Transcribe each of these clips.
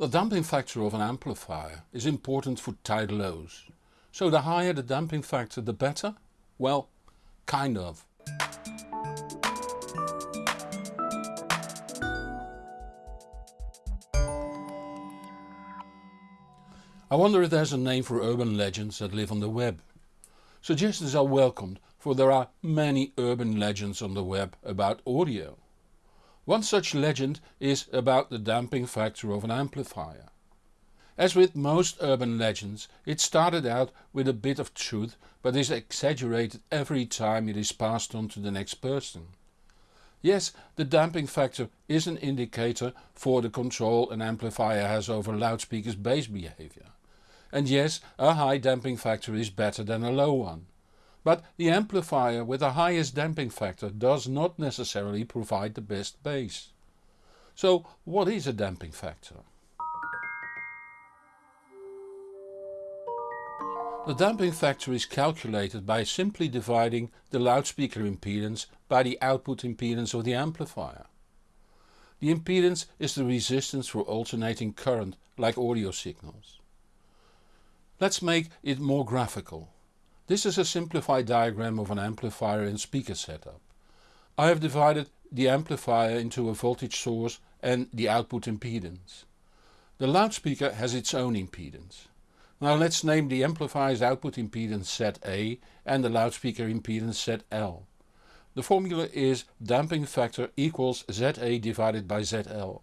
The damping factor of an amplifier is important for tight lows. So the higher the damping factor the better? Well, kind of. I wonder if there's a name for urban legends that live on the web. Suggestions are welcomed for there are many urban legends on the web about audio. One such legend is about the damping factor of an amplifier. As with most urban legends it started out with a bit of truth but is exaggerated every time it is passed on to the next person. Yes, the damping factor is an indicator for the control an amplifier has over loudspeakers bass behavior. And yes, a high damping factor is better than a low one. But the amplifier with the highest damping factor does not necessarily provide the best bass. So what is a damping factor? The damping factor is calculated by simply dividing the loudspeaker impedance by the output impedance of the amplifier. The impedance is the resistance for alternating current like audio signals. Let's make it more graphical. This is a simplified diagram of an amplifier and speaker setup. I have divided the amplifier into a voltage source and the output impedance. The loudspeaker has its own impedance. Now let's name the amplifier's output impedance ZA and the loudspeaker impedance ZL. The formula is damping factor equals ZA divided by ZL.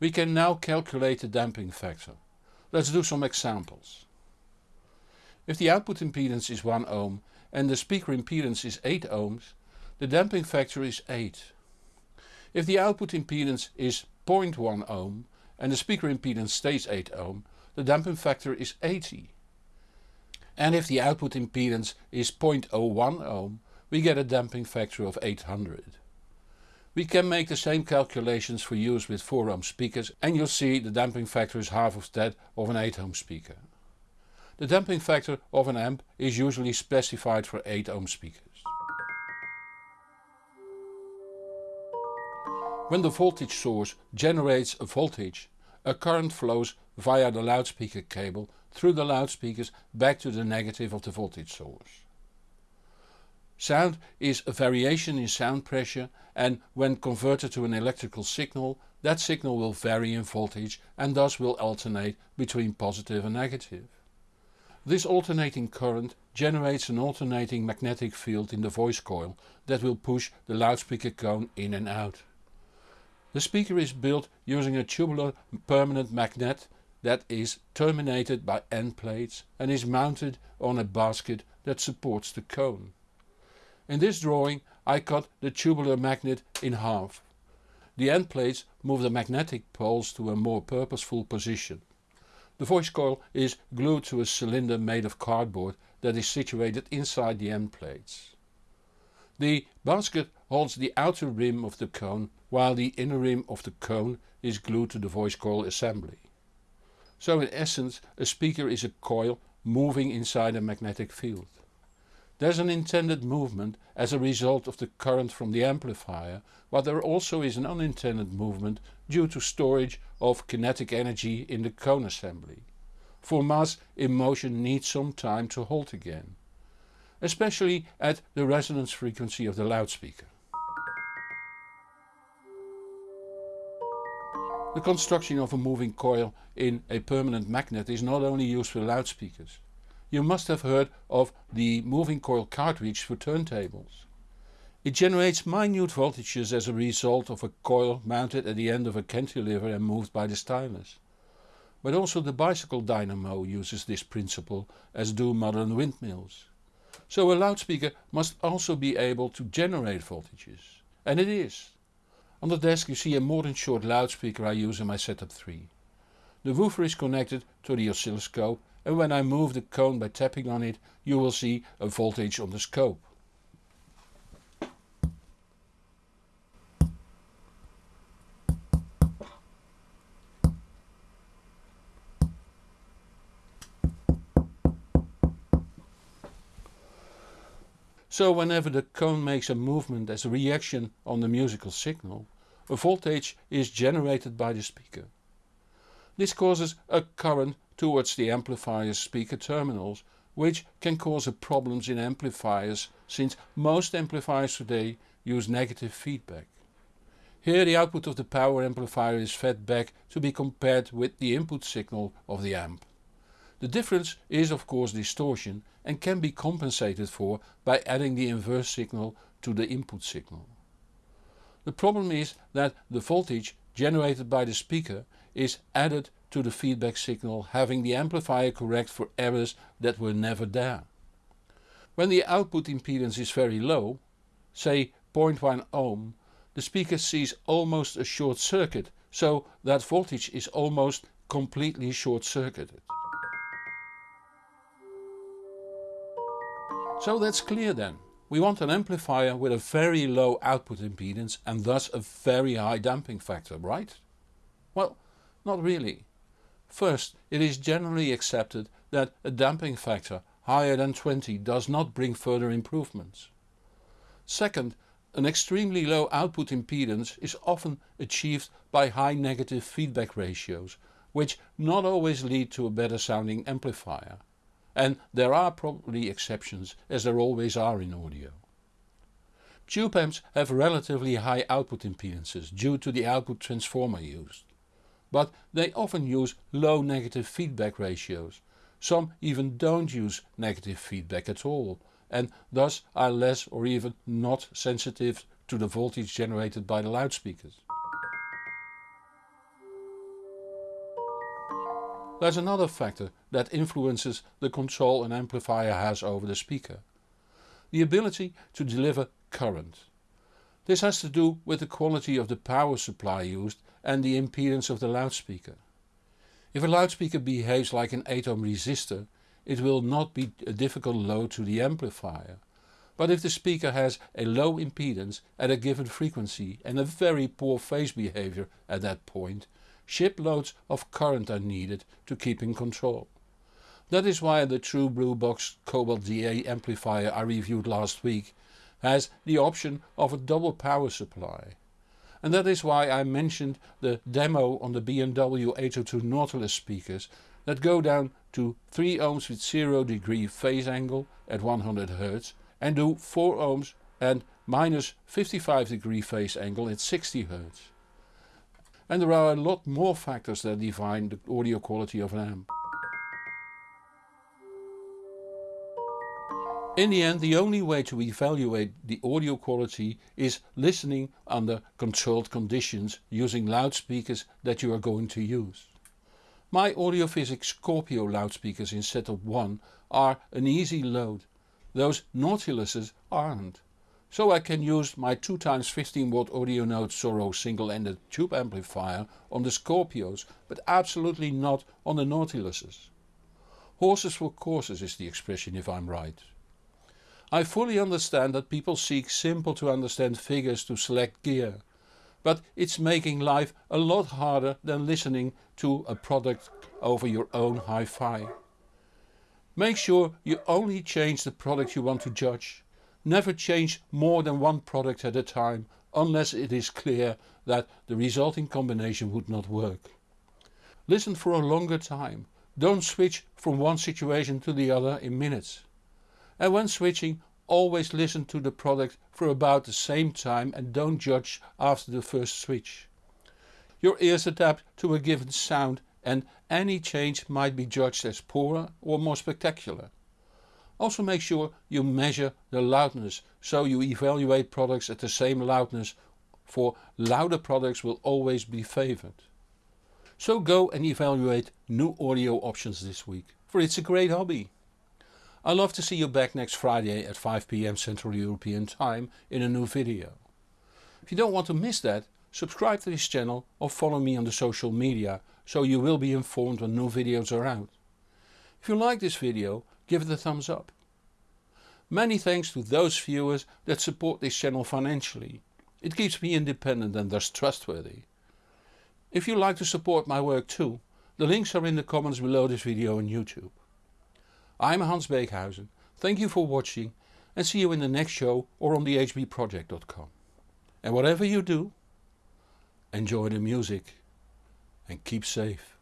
We can now calculate the damping factor. Let's do some examples. If the output impedance is 1 ohm and the speaker impedance is 8 ohms, the damping factor is 8. If the output impedance is 0.1 ohm and the speaker impedance stays 8 ohm, the damping factor is 80. And if the output impedance is 0.01 ohm, we get a damping factor of 800. We can make the same calculations for use with 4 ohm speakers and you'll see the damping factor is half of that of an 8 ohm speaker. The damping factor of an amp is usually specified for 8 ohm speakers. When the voltage source generates a voltage, a current flows via the loudspeaker cable through the loudspeakers back to the negative of the voltage source. Sound is a variation in sound pressure and when converted to an electrical signal that signal will vary in voltage and thus will alternate between positive and negative. This alternating current generates an alternating magnetic field in the voice coil that will push the loudspeaker cone in and out. The speaker is built using a tubular permanent magnet that is terminated by end plates and is mounted on a basket that supports the cone. In this drawing I cut the tubular magnet in half. The end plates move the magnetic poles to a more purposeful position. The voice coil is glued to a cylinder made of cardboard that is situated inside the end plates. The basket holds the outer rim of the cone while the inner rim of the cone is glued to the voice coil assembly. So in essence a speaker is a coil moving inside a magnetic field. There's an intended movement as a result of the current from the amplifier, but there also is an unintended movement due to storage of kinetic energy in the cone assembly. For mass in motion needs some time to halt again. Especially at the resonance frequency of the loudspeaker. The construction of a moving coil in a permanent magnet is not only used for loudspeakers. You must have heard of the moving coil cartridge for turntables. It generates minute voltages as a result of a coil mounted at the end of a cantilever and moved by the stylus. But also the bicycle dynamo uses this principle as do modern windmills. So a loudspeaker must also be able to generate voltages. And it is. On the desk you see a modern short loudspeaker I use in my setup 3. The woofer is connected to the oscilloscope and when I move the cone by tapping on it you will see a voltage on the scope. So whenever the cone makes a movement as a reaction on the musical signal, a voltage is generated by the speaker. This causes a current towards the amplifier's speaker terminals which can cause problems in amplifiers since most amplifiers today use negative feedback. Here the output of the power amplifier is fed back to be compared with the input signal of the amp. The difference is of course distortion and can be compensated for by adding the inverse signal to the input signal. The problem is that the voltage generated by the speaker is added to the feedback signal having the amplifier correct for errors that were never there. When the output impedance is very low, say 0.1 ohm, the speaker sees almost a short circuit so that voltage is almost completely short circuited. So that's clear then. We want an amplifier with a very low output impedance and thus a very high damping factor, right? Well, not really. First, it is generally accepted that a damping factor higher than 20 does not bring further improvements. Second, an extremely low output impedance is often achieved by high negative feedback ratios, which not always lead to a better sounding amplifier. And there are probably exceptions as there always are in audio. Tube amps have relatively high output impedances due to the output transformer used but they often use low negative feedback ratios. Some even don't use negative feedback at all and thus are less or even not sensitive to the voltage generated by the loudspeakers. There's another factor that influences the control an amplifier has over the speaker. The ability to deliver current. This has to do with the quality of the power supply used and the impedance of the loudspeaker. If a loudspeaker behaves like an 8 ohm resistor it will not be a difficult load to the amplifier. But if the speaker has a low impedance at a given frequency and a very poor phase behavior at that point, ship loads of current are needed to keep in control. That is why the True Blue Box Cobalt DA amplifier I reviewed last week has the option of a double power supply. And that is why I mentioned the demo on the B&W 802 Nautilus speakers that go down to 3 ohms with 0 degree phase angle at 100 Hz and do 4 ohms and minus 55 degree phase angle at 60 Hz. And there are a lot more factors that define the audio quality of an amp. In the end the only way to evaluate the audio quality is listening under controlled conditions using loudspeakers that you are going to use. My Audiophysics Scorpio loudspeakers in setup 1 are an easy load, those Nautiluses aren't. So I can use my 2x15 watt Audionote Zorro single-ended tube amplifier on the Scorpios but absolutely not on the Nautiluses. Horses for courses is the expression if I'm right. I fully understand that people seek simple to understand figures to select gear. But it's making life a lot harder than listening to a product over your own hi-fi. Make sure you only change the product you want to judge. Never change more than one product at a time unless it is clear that the resulting combination would not work. Listen for a longer time. Don't switch from one situation to the other in minutes and when switching always listen to the product for about the same time and don't judge after the first switch. Your ears adapt to a given sound and any change might be judged as poorer or more spectacular. Also make sure you measure the loudness so you evaluate products at the same loudness for louder products will always be favoured. So go and evaluate new audio options this week, for it's a great hobby. I love to see you back next Friday at 5pm Central European time in a new video. If you don't want to miss that, subscribe to this channel or follow me on the social media so you will be informed when new videos are out. If you like this video, give it a thumbs up. Many thanks to those viewers that support this channel financially. It keeps me independent and thus trustworthy. If you like to support my work too, the links are in the comments below this video on YouTube. I'm Hans Beekhuyzen, thank you for watching and see you in the next show or on thehbproject.com. And whatever you do, enjoy the music and keep safe.